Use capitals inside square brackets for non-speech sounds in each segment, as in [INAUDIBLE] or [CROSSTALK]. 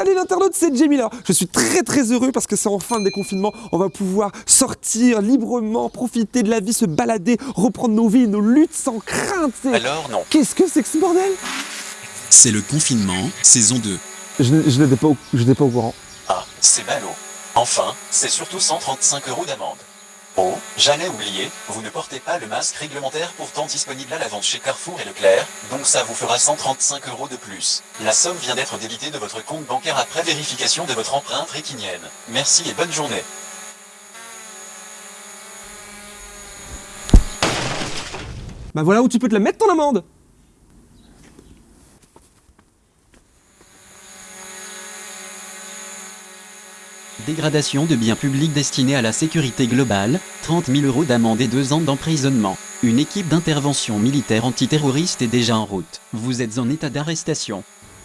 Salut l'internaute, c'est Jamie là. Je suis très très heureux parce que c'est en fin de déconfinement. On va pouvoir sortir librement, profiter de la vie, se balader, reprendre nos vies, nos luttes sans crainte. Alors non. Qu'est-ce que c'est que ce bordel? C'est le confinement, saison 2. Je, je n'étais pas, au- je n'étais pas au courant. Ah, c'est ballot. Enfin, c'est surtout 135 euros d'amende. Oh, j'allais oublier, vous ne portez pas le masque réglementaire pourtant disponible à la vente chez Carrefour et Leclerc, donc ça vous fera 135 euros de plus. La somme vient d'être débitée de votre compte bancaire après vérification de votre empreinte rétinienne. Merci et bonne journée. Bah voilà où tu peux te la mettre ton amende Dégradation de biens publics destinés à la sécurité globale, 30 000 euros d'amende et 2 ans d'emprisonnement. Une équipe d'intervention militaire antiterroriste est déjà en route. Vous êtes en état d'arrestation.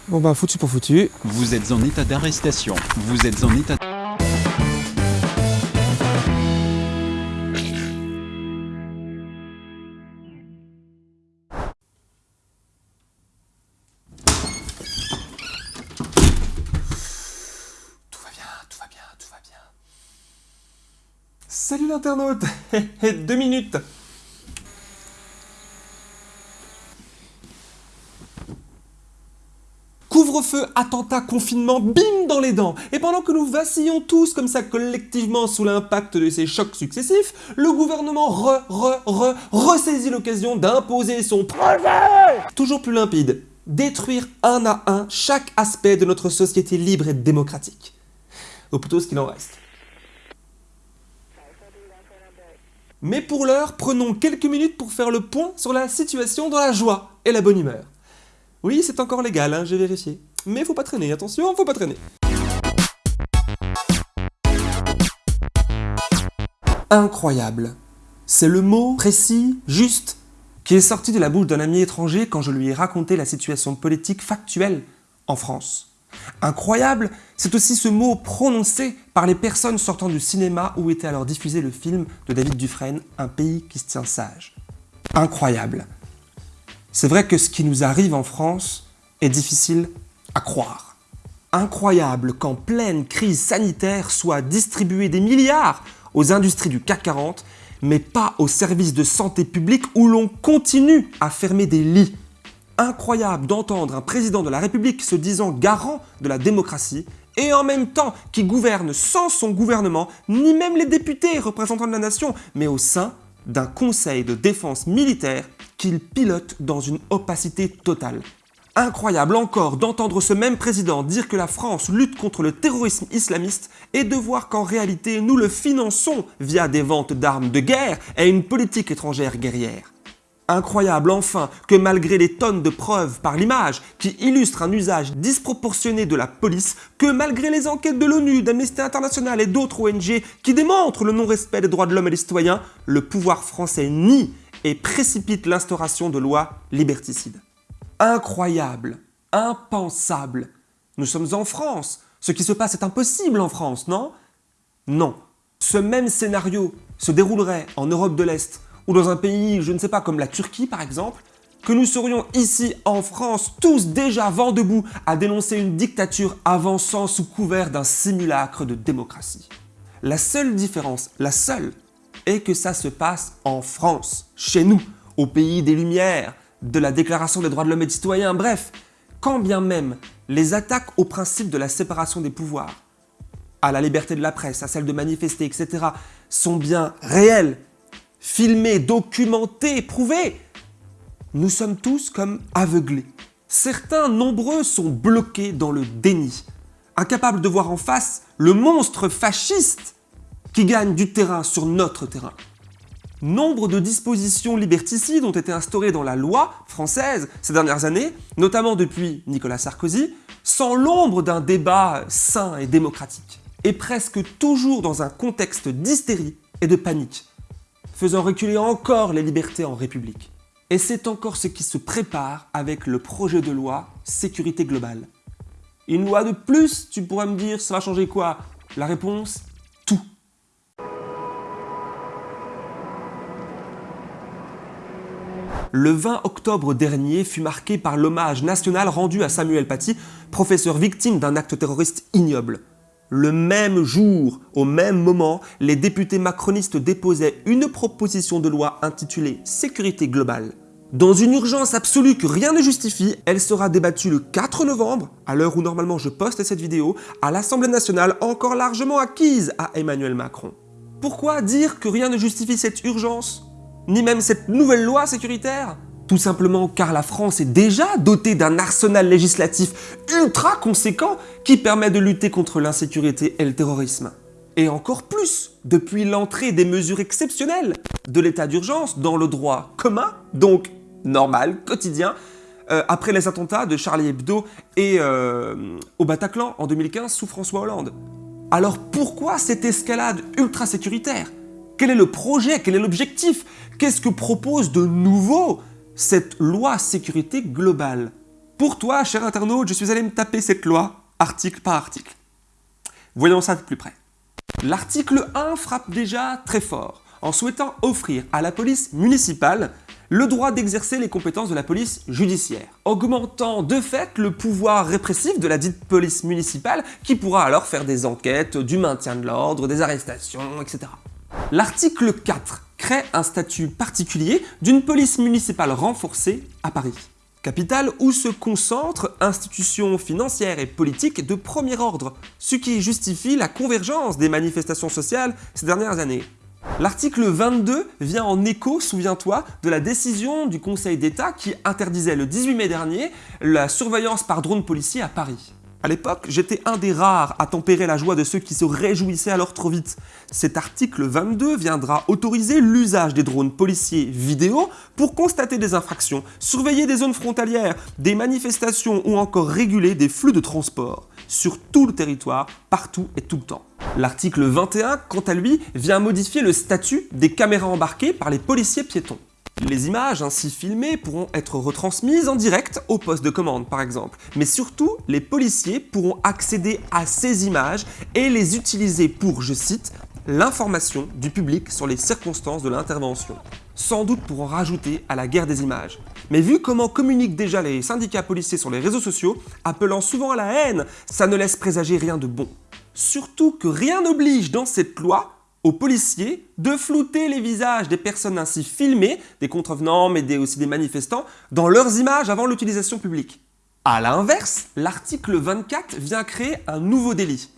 Bon bah foutu pour foutu. Vous êtes en état d'arrestation. Vous êtes en état... [LAUGHS] Deux minutes Couvre-feu, attentat, confinement, bim dans les dents Et pendant que nous vacillons tous comme ça collectivement sous l'impact de ces chocs successifs, le gouvernement re, re, re, ressaisit l'occasion d'imposer son projet Toujours plus limpide, détruire un à un chaque aspect de notre société libre et démocratique. Ou plutôt ce qu'il en reste. Mais pour l'heure, prenons quelques minutes pour faire le point sur la situation dans la joie et la bonne humeur. Oui, c'est encore légal, hein, j'ai vérifié. Mais faut pas traîner, attention, faut pas traîner. Incroyable. C'est le mot précis, juste, qui est sorti de la bouche d'un ami étranger quand je lui ai raconté la situation politique factuelle en France. Incroyable, c'est aussi ce mot prononcé par les personnes sortant du cinéma où était alors diffusé le film de David Dufresne, Un pays qui se tient sage. Incroyable. C'est vrai que ce qui nous arrive en France est difficile à croire. Incroyable qu'en pleine crise sanitaire soient distribués des milliards aux industries du CAC 40, mais pas aux services de santé publique où l'on continue à fermer des lits. Incroyable d'entendre un président de la République se disant garant de la démocratie et en même temps qui gouverne sans son gouvernement, ni même les députés représentants de la nation, mais au sein d'un conseil de défense militaire qu'il pilote dans une opacité totale. Incroyable encore d'entendre ce même président dire que la France lutte contre le terrorisme islamiste et de voir qu'en réalité nous le finançons via des ventes d'armes de guerre et une politique étrangère guerrière. Incroyable enfin que malgré les tonnes de preuves par l'image qui illustrent un usage disproportionné de la police, que malgré les enquêtes de l'ONU, d'Amnesty International et d'autres ONG qui démontrent le non-respect des droits de l'homme et des citoyens, le pouvoir français nie et précipite l'instauration de lois liberticides. Incroyable, impensable. Nous sommes en France. Ce qui se passe est impossible en France, non? Non. Ce même scénario se déroulerait en Europe de l'Est ou dans un pays, je ne sais pas, comme la Turquie par exemple, que nous serions ici en France tous déjà vent debout à dénoncer une dictature avançant sous couvert d'un simulacre de démocratie. La seule différence, la seule, est que ça se passe en France, chez nous, au pays des Lumières, de la Déclaration des droits de l'homme et des citoyens, bref, quand bien même les attaques au principe de la séparation des pouvoirs, à la liberté de la presse, à celle de manifester, etc., sont bien réelles, filmées, documentées, prouvées, nous sommes tous comme aveuglés. Certains nombreux sont bloqués dans le déni, incapables de voir en face le monstre fasciste qui gagne du terrain sur notre terrain. Nombre de dispositions liberticides ont été instaurées dans la loi française ces dernières années, notamment depuis Nicolas Sarkozy, sans l'ombre d'un débat sain et démocratique, et presque toujours dans un contexte d'hystérie et de panique, faisant reculer encore les libertés en République. Et c'est encore ce qui se prépare avec le projet de loi sécurité globale. Une loi de plus, tu pourrais me dire, ça va changer quoi? La réponse Tout. Le 20 octobre dernier fut marqué par l'hommage national rendu à Samuel Paty, professeur victime d'un acte terroriste ignoble. Le même jour, au même moment, les députés macronistes déposaient une proposition de loi intitulée Sécurité globale. Dans une urgence absolue que rien ne justifie, elle sera débattue le 4 novembre, à l'heure où normalement je poste cette vidéo, à l'Assemblée nationale encore largement acquise à Emmanuel Macron. Pourquoi dire que rien ne justifie cette urgence? Ni même cette nouvelle loi sécuritaire? Tout simplement car la France est déjà dotée d'un arsenal législatif ultra conséquent qui permet de lutter contre l'insécurité et le terrorisme. Et encore plus, depuis l'entrée des mesures exceptionnelles de l'état d'urgence dans le droit commun, donc normal, quotidien, euh, après les attentats de Charlie Hebdo et euh, au Bataclan en 2015 sous François Hollande. Alors pourquoi cette escalade ultra sécuritaire Quel est le projet? Quel est l'objectif? Qu'est-ce que propose de nouveau cette loi sécurité globale. Pour toi, cher internaute, je suis allé me taper cette loi, article par article. Voyons ça de plus près. L'article 1 frappe déjà très fort, en souhaitant offrir à la police municipale le droit d'exercer les compétences de la police judiciaire, augmentant de fait le pouvoir répressif de la dite police municipale qui pourra alors faire des enquêtes, du maintien de l'ordre, des arrestations, etc. L'article 4 crée un statut particulier d'une police municipale renforcée à Paris. Capitale où se concentrent institutions financières et politiques de premier ordre, ce qui justifie la convergence des manifestations sociales ces dernières années. L'article 22 vient en écho, souviens-toi, de la décision du Conseil d'État qui interdisait le 18 mai dernier la surveillance par drone policier à Paris. À l'époque, j'étais un des rares à tempérer la joie de ceux qui se réjouissaient alors trop vite. Cet article 22 viendra autoriser l'usage des drones policiers vidéo pour constater des infractions, surveiller des zones frontalières, des manifestations ou encore réguler des flux de transport sur tout le territoire, partout et tout le temps. L'article 21, quant à lui, vient modifier le statut des caméras embarquées par les policiers piétons. Les images ainsi filmées pourront être retransmises en direct au poste de commande par exemple. Mais surtout, les policiers pourront accéder à ces images et les utiliser pour, je cite, l'information du public sur les circonstances de l'intervention. Sans doute pour en rajouter à la guerre des images. Mais vu comment communiquent déjà les syndicats policiers sur les réseaux sociaux, appelant souvent à la haine, ça ne laisse présager rien de bon. Surtout que rien n'oblige dans cette loi aux policiers de flouter les visages des personnes ainsi filmées, des contrevenants mais aussi des manifestants, dans leurs images avant l'utilisation publique. A l'inverse, l'article 24 vient créer un nouveau délit.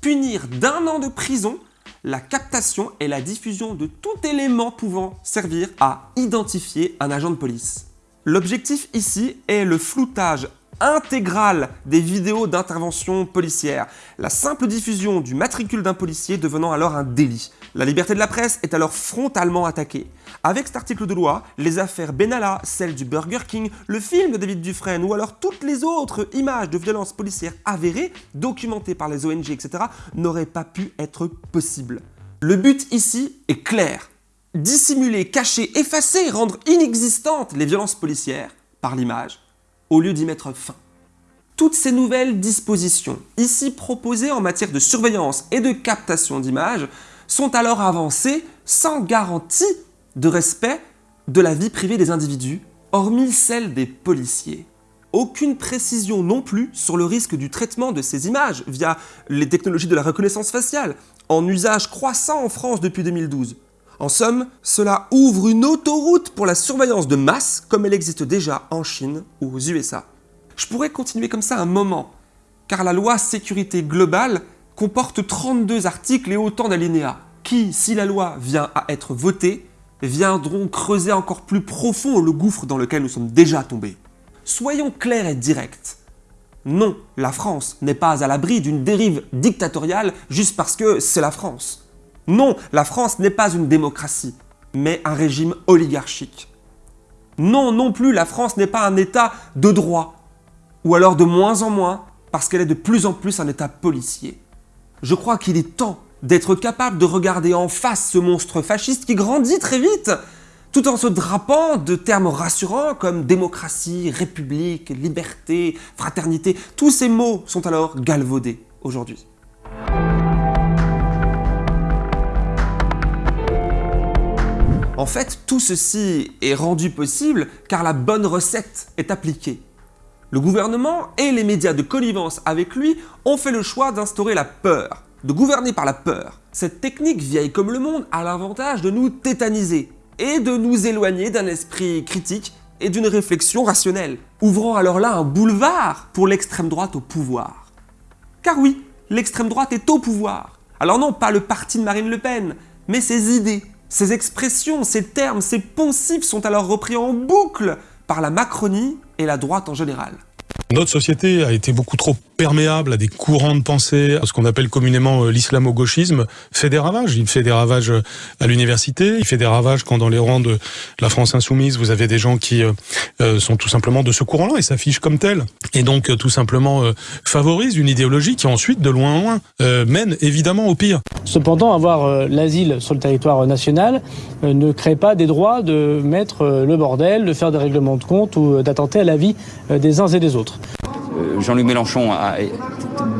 Punir d'un an de prison la captation et la diffusion de tout élément pouvant servir à identifier un agent de police. L'objectif ici est le floutage intégrale des vidéos d'intervention policière, la simple diffusion du matricule d'un policier devenant alors un délit. La liberté de la presse est alors frontalement attaquée. Avec cet article de loi, les affaires Benalla, celle du Burger King, le film de David Dufresne ou alors toutes les autres images de violences policières avérées, documentées par les ONG, etc., n'auraient pas pu être possibles. Le but ici est clair. Dissimuler, cacher, effacer, rendre inexistantes les violences policières par l'image au lieu d'y mettre fin. Toutes ces nouvelles dispositions, ici proposées en matière de surveillance et de captation d'images, sont alors avancées sans garantie de respect de la vie privée des individus, hormis celle des policiers. Aucune précision non plus sur le risque du traitement de ces images via les technologies de la reconnaissance faciale, en usage croissant en France depuis 2012. En somme, cela ouvre une autoroute pour la surveillance de masse comme elle existe déjà en Chine ou aux USA. Je pourrais continuer comme ça un moment, car la loi sécurité globale comporte 32 articles et autant d'alinéas, qui, si la loi vient à être votée, viendront creuser encore plus profond le gouffre dans lequel nous sommes déjà tombés. Soyons clairs et directs. Non, la France n'est pas à l'abri d'une dérive dictatoriale juste parce que c'est la France. Non, la France n'est pas une démocratie, mais un régime oligarchique. Non, non plus, la France n'est pas un État de droit, ou alors de moins en moins, parce qu'elle est de plus en plus un État policier. Je crois qu'il est temps d'être capable de regarder en face ce monstre fasciste qui grandit très vite, tout en se drapant de termes rassurants comme démocratie, république, liberté, fraternité. Tous ces mots sont alors galvaudés aujourd'hui. En fait, tout ceci est rendu possible car la bonne recette est appliquée. Le gouvernement et les médias de connivence avec lui ont fait le choix d'instaurer la peur, de gouverner par la peur. Cette technique vieille comme le monde a l'avantage de nous tétaniser et de nous éloigner d'un esprit critique et d'une réflexion rationnelle, ouvrant alors là un boulevard pour l'extrême droite au pouvoir. Car oui, l'extrême droite est au pouvoir. Alors non, pas le parti de Marine Le Pen, mais ses idées, ses expressions, ses termes, ses poncifs sont alors repris en boucle par la Macronie et la droite en général. Notre société a été beaucoup trop perméable à des courants de pensée, à ce qu'on appelle communément euh, l'islamo-gauchisme, fait des ravages. Il fait des ravages euh, à l'université, il fait des ravages quand dans les rangs de la France insoumise, vous avez des gens qui euh, sont tout simplement de ce courant-là et s'affichent comme tels. Et donc tout simplement favorise une idéologie qui ensuite, de loin en loin, mène évidemment au pire. Cependant, avoir l'asile sur le territoire national ne crée pas des droits de mettre le bordel, de faire des règlements de compte ou d'attenter à la vie des uns et des autres. Euh, Jean-Luc Mélenchon a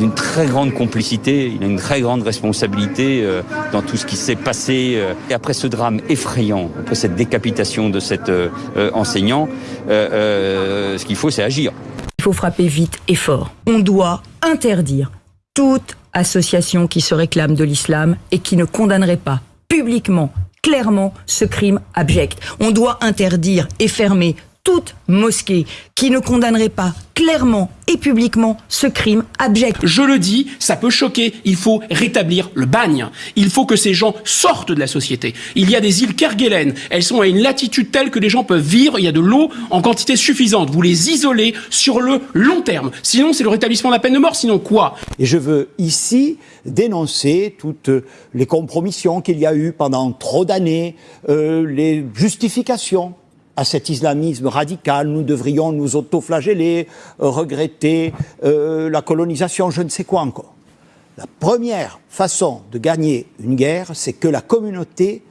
une très grande complicité, il a une très grande responsabilité euh, dans tout ce qui s'est passé. Euh, et après ce drame effrayant, après cette décapitation de cet enseignant, ce qu'il faut, c'est agir. Il faut frapper vite et fort. On doit interdire toute association qui se réclame de l'islam et qui ne condamnerait pas publiquement, clairement, ce crime abject. On doit interdire et fermer toute mosquée qui ne condamnerait pas clairement et publiquement ce crime abject. Je le dis, ça peut choquer, il faut rétablir le bagne. Il faut que ces gens sortent de la société. Il y a des îles Kerguelen, elles sont à une latitude telle que les gens peuvent vivre, il y a de l'eau en quantité suffisante. Vous les isolez sur le long terme. Sinon, c'est le rétablissement de la peine de mort, sinon quoi? Et je veux ici dénoncer toutes les compromissions qu'il y a eu pendant trop d'années, euh, les justifications à cet islamisme radical, nous devrions nous autoflageller, euh, regretter euh, la colonisation, je ne sais quoi encore. La première façon de gagner une guerre, c'est que la communauté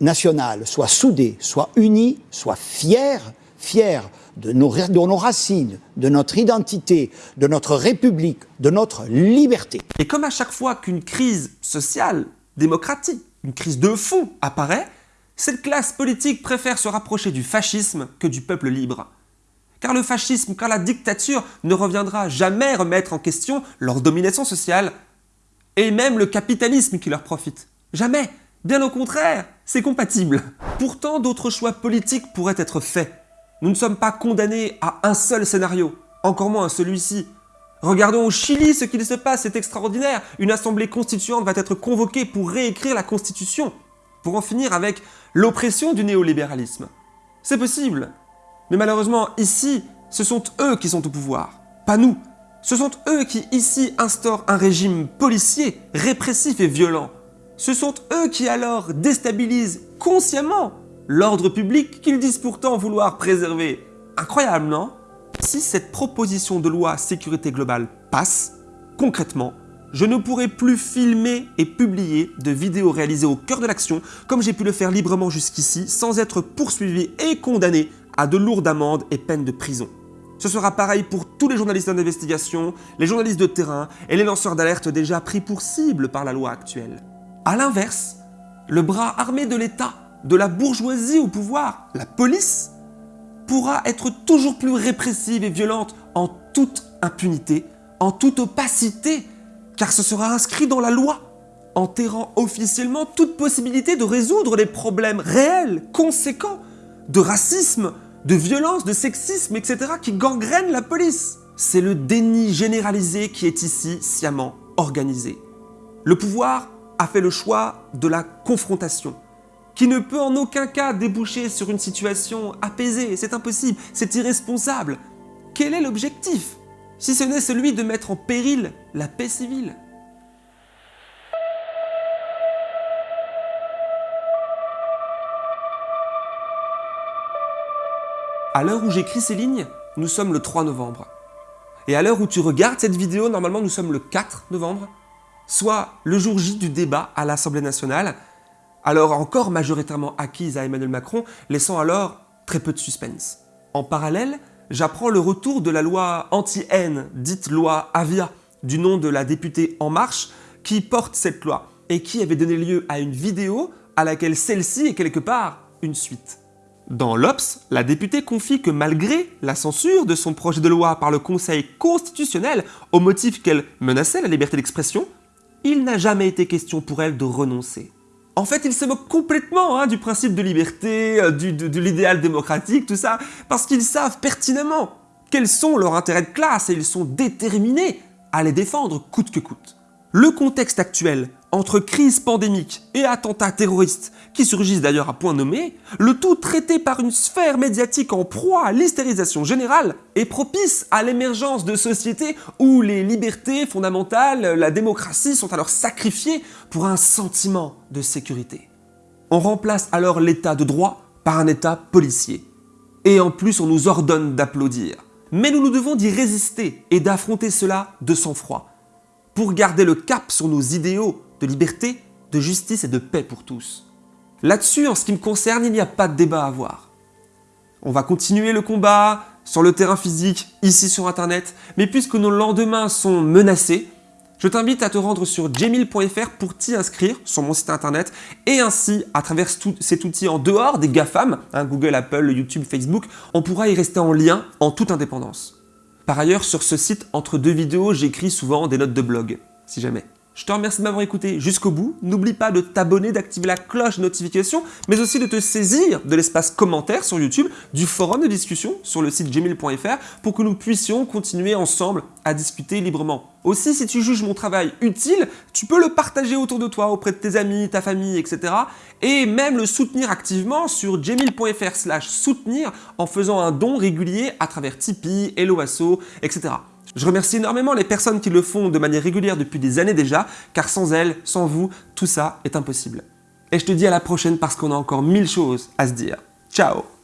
nationale soit soudée, soit unie, soit fière, fière de nos, de nos racines, de notre identité, de notre république, de notre liberté. Et comme à chaque fois qu'une crise sociale, démocratique, une crise de fond apparaît, cette classe politique préfère se rapprocher du fascisme que du peuple libre. Car le fascisme, car la dictature ne reviendra jamais remettre en question leur domination sociale et même le capitalisme qui leur profite. Jamais Bien au contraire, c'est compatible. Pourtant, d'autres choix politiques pourraient être faits. Nous ne sommes pas condamnés à un seul scénario, encore moins à celui-ci. Regardons au Chili ce qu'il se passe, c'est extraordinaire. Une assemblée constituante va être convoquée pour réécrire la constitution pour en finir avec l'oppression du néolibéralisme. C'est possible. Mais malheureusement, ici, ce sont eux qui sont au pouvoir, pas nous. Ce sont eux qui, ici, instaurent un régime policier, répressif et violent. Ce sont eux qui alors déstabilisent consciemment l'ordre public qu'ils disent pourtant vouloir préserver. Incroyable, non? Si cette proposition de loi sécurité globale passe, concrètement, je ne pourrai plus filmer et publier de vidéos réalisées au cœur de l'action comme j'ai pu le faire librement jusqu'ici sans être poursuivi et condamné à de lourdes amendes et peines de prison. Ce sera pareil pour tous les journalistes d'investigation, les journalistes de terrain et les lanceurs d'alerte déjà pris pour cible par la loi actuelle. A l'inverse, le bras armé de l'État, de la bourgeoisie au pouvoir, la police, pourra être toujours plus répressive et violente en toute impunité, en toute opacité car ce sera inscrit dans la loi, enterrant officiellement toute possibilité de résoudre les problèmes réels, conséquents, de racisme, de violence, de sexisme, etc. qui gangrènent la police. C'est le déni généralisé qui est ici sciemment organisé. Le pouvoir a fait le choix de la confrontation, qui ne peut en aucun cas déboucher sur une situation apaisée, c'est impossible, c'est irresponsable. Quel est l'objectif? Si ce n'est celui de mettre en péril la paix civile. À l'heure où j'écris ces lignes, nous sommes le 3 novembre. Et à l'heure où tu regardes cette vidéo, normalement nous sommes le 4 novembre, soit le jour J du débat à l'Assemblée nationale, alors encore majoritairement acquise à Emmanuel Macron, laissant alors très peu de suspense. En parallèle, j'apprends le retour de la loi anti-haine, dite loi Avia, du nom de la députée En Marche, qui porte cette loi et qui avait donné lieu à une vidéo à laquelle celle-ci est quelque part une suite. Dans l'Obs, la députée confie que malgré la censure de son projet de loi par le Conseil constitutionnel au motif qu'elle menaçait la liberté d'expression, il n'a jamais été question pour elle de renoncer. En fait, ils se moquent complètement hein, du principe de liberté, euh, de l'idéal démocratique, tout ça, parce qu'ils savent pertinemment quels sont leurs intérêts de classe et ils sont déterminés à les défendre coûte que coûte. Le contexte actuel, entre crise pandémique et attentats terroristes, qui surgissent d'ailleurs à point nommé, le tout traité par une sphère médiatique en proie à l'hystérisation générale, est propice à l'émergence de sociétés où les libertés fondamentales, la démocratie sont alors sacrifiées pour un sentiment de sécurité. On remplace alors l'état de droit par un état policier. Et en plus on nous ordonne d'applaudir. Mais nous nous devons d'y résister et d'affronter cela de sang-froid, pour garder le cap sur nos idéaux de liberté, de justice et de paix pour tous. Là-dessus, en ce qui me concerne, il n'y a pas de débat à avoir. On va continuer le combat sur le terrain physique, ici sur internet, mais puisque nos lendemains sont menacés, je t'invite à te rendre sur jemil.fr pour t'y inscrire sur mon site internet et ainsi, à travers cet outil en dehors des GAFAM, hein, Google, Apple, YouTube, Facebook, on pourra y rester en lien en toute indépendance. Par ailleurs, sur ce site, entre deux vidéos, j'écris souvent des notes de blog, si jamais. Je te remercie de m'avoir écouté jusqu'au bout. N'oublie pas de t'abonner, d'activer la cloche de notification, mais aussi de te saisir de l'espace commentaire sur YouTube, du forum de discussion sur le site gmail.fr pour que nous puissions continuer ensemble à discuter librement. Aussi, si tu juges mon travail utile, tu peux le partager autour de toi, auprès de tes amis, ta famille, etc. Et même le soutenir activement sur gmail.fr slash soutenir en faisant un don régulier à travers Tipeee, Helloasso, etc. Je remercie énormément les personnes qui le font de manière régulière depuis des années déjà, car sans elles, sans vous, tout ça est impossible. Et je te dis à la prochaine parce qu'on a encore mille choses à se dire. Ciao